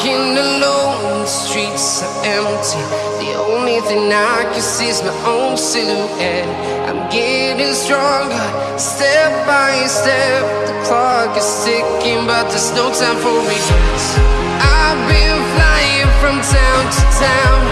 Walking alone, the streets are empty. The only thing I can see is my own silhouette. I'm getting stronger, step by step. The clock is ticking, but there's no time for regrets. I've been flying from town to town.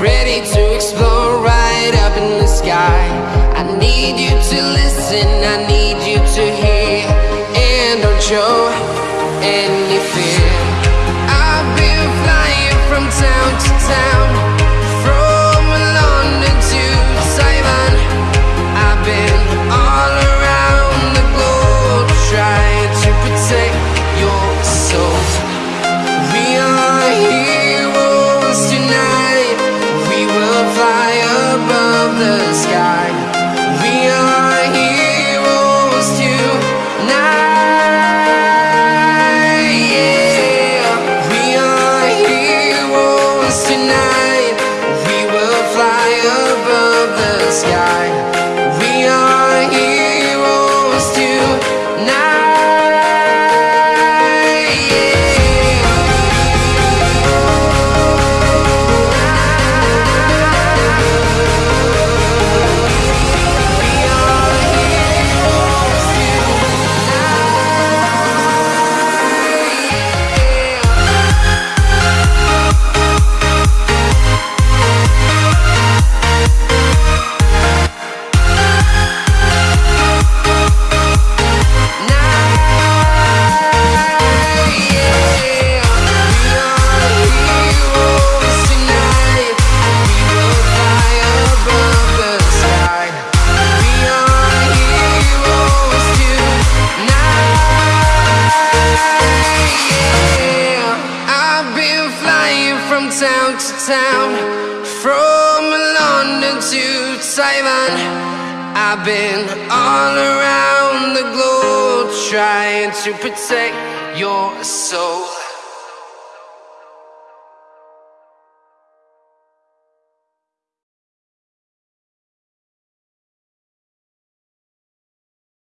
Ready to explore right up in the sky. I need you to listen, I need you sky. Town to town, from London to Taiwan. I've been all around the globe trying to protect your soul.